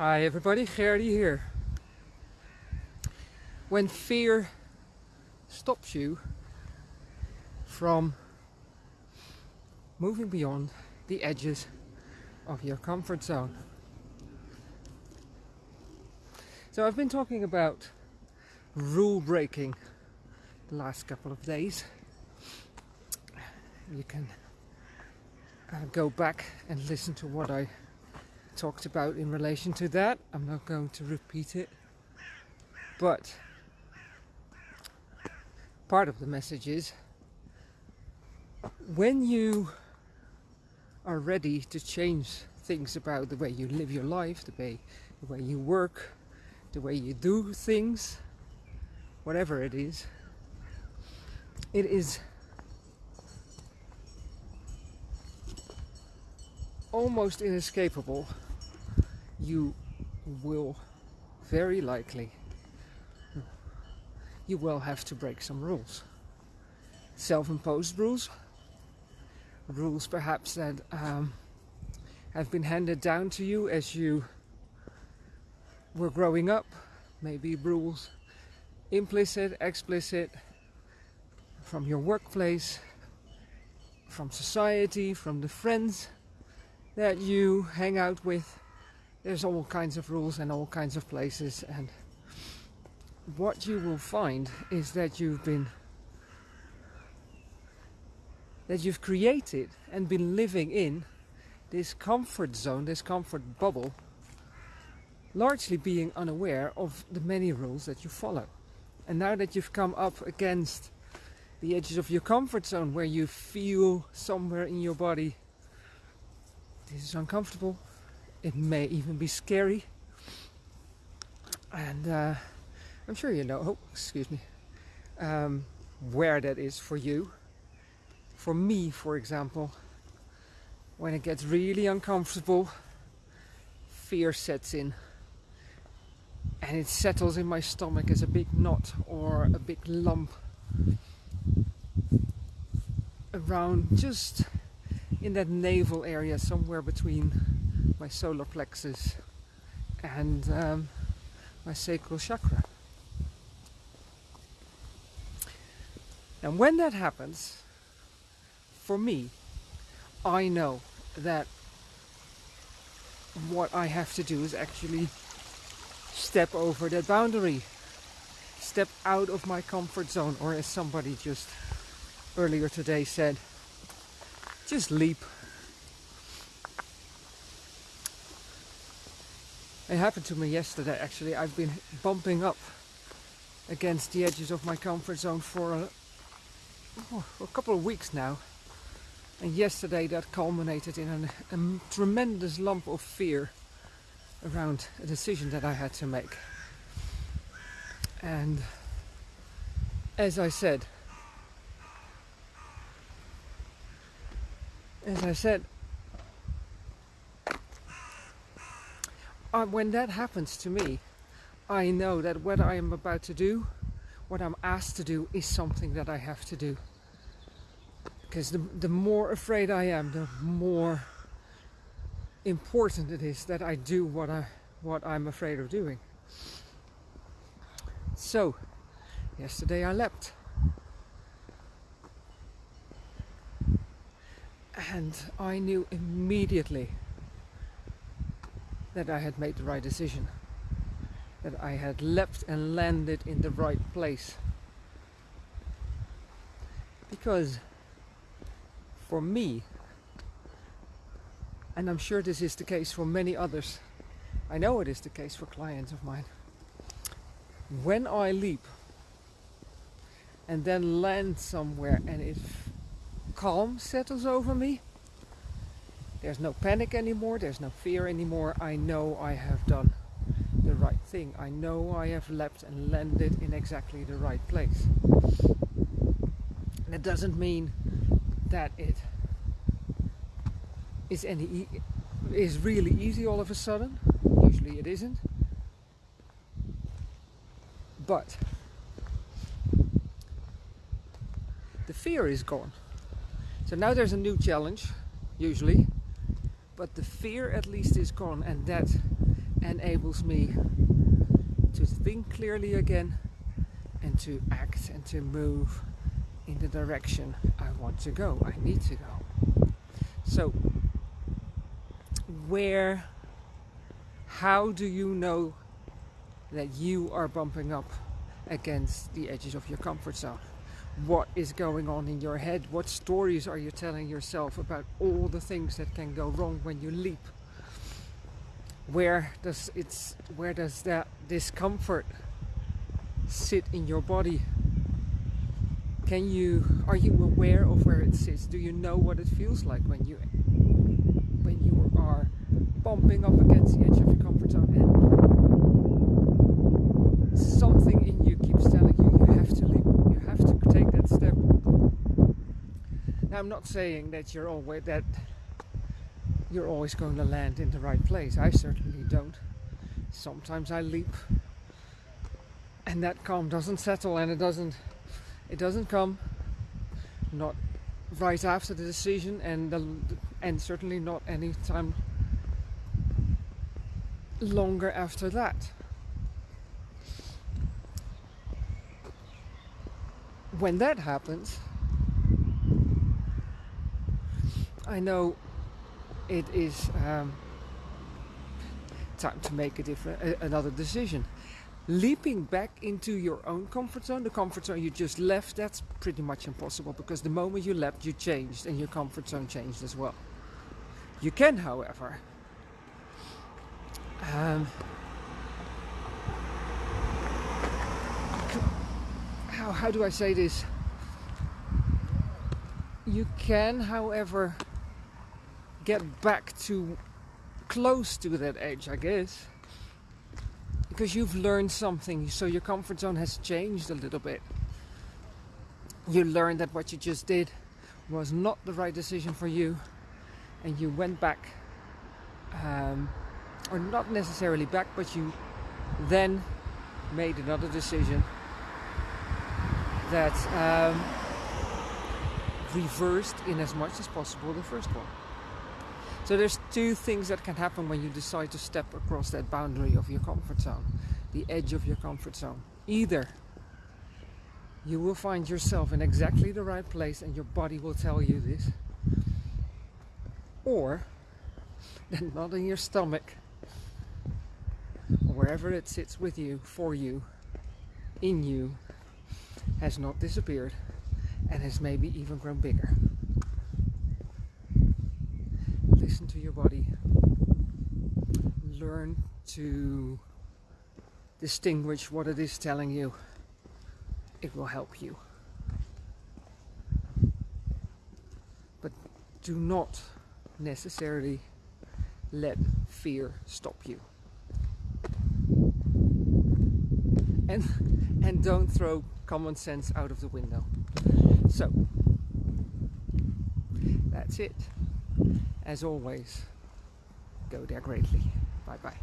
Hi everybody, Gerdy here. When fear stops you from moving beyond the edges of your comfort zone. So I've been talking about rule breaking the last couple of days. You can uh, go back and listen to what I talked about in relation to that. I'm not going to repeat it. But part of the message is when you are ready to change things about the way you live your life, the way, the way you work, the way you do things, whatever it is, it is almost inescapable. You will very likely you will have to break some rules. Self-imposed rules, rules perhaps that um, have been handed down to you as you were growing up, maybe rules implicit, explicit, from your workplace, from society, from the friends that you hang out with. There's all kinds of rules and all kinds of places and what you will find is that you've been that you've created and been living in this comfort zone, this comfort bubble, largely being unaware of the many rules that you follow. And now that you've come up against the edges of your comfort zone where you feel somewhere in your body this is uncomfortable, it may even be scary, and uh, I'm sure you know, oh, excuse me, um, where that is for you. For me, for example, when it gets really uncomfortable, fear sets in. And it settles in my stomach as a big knot or a big lump around just in that navel area somewhere between my solar plexus and um, my sacral chakra. And when that happens, for me, I know that what I have to do is actually step over that boundary, step out of my comfort zone, or as somebody just earlier today said, just leap. It happened to me yesterday actually. I've been bumping up against the edges of my comfort zone for a oh, a couple of weeks now. And yesterday that culminated in an, a tremendous lump of fear around a decision that I had to make. And as I said, as I said, uh, when that happens to me, I know that what I am about to do what I'm asked to do is something that I have to do. Because the, the more afraid I am, the more important it is that I do what, I, what I'm afraid of doing. So, yesterday I leapt. And I knew immediately that I had made the right decision that I had leapt and landed in the right place. Because for me, and I'm sure this is the case for many others, I know it is the case for clients of mine, when I leap and then land somewhere and it calm settles over me, there's no panic anymore, there's no fear anymore, I know I have done the right thing. I know I have leapt and landed in exactly the right place. And it doesn't mean that it is any e is really easy all of a sudden. Usually it isn't. But the fear is gone. So now there's a new challenge, usually, but the fear at least is gone and that enables me to think clearly again and to act and to move in the direction I want to go, I need to go. So, where, how do you know that you are bumping up against the edges of your comfort zone? What is going on in your head? What stories are you telling yourself about all the things that can go wrong when you leap? Where does it's where does that discomfort sit in your body? Can you are you aware of where it sits? Do you know what it feels like when you when you are bumping up against the edge of your comfort zone and something in you keeps telling you you have to leap, you have to take that step. Now I'm not saying that you're always that you're always going to land in the right place. I certainly don't. Sometimes I leap and that calm doesn't settle and it doesn't it doesn't come not right after the decision and the, and certainly not any time longer after that when that happens I know it is um, time to make a different another decision leaping back into your own comfort zone, the comfort zone you just left, that's pretty much impossible because the moment you left, you changed and your comfort zone changed as well. You can, however, um, how, how do I say this? You can, however, get back to close to that edge, I guess because you've learned something, so your comfort zone has changed a little bit. You learned that what you just did was not the right decision for you, and you went back, um, or not necessarily back, but you then made another decision that um, reversed in as much as possible the first one. So there's two things that can happen when you decide to step across that boundary of your comfort zone, the edge of your comfort zone. Either you will find yourself in exactly the right place and your body will tell you this, or that knot in your stomach, wherever it sits with you, for you, in you, has not disappeared and has maybe even grown bigger listen to your body. Learn to distinguish what it is telling you. It will help you. But do not necessarily let fear stop you. And and don't throw common sense out of the window. So that's it. As always, go there greatly. Bye bye.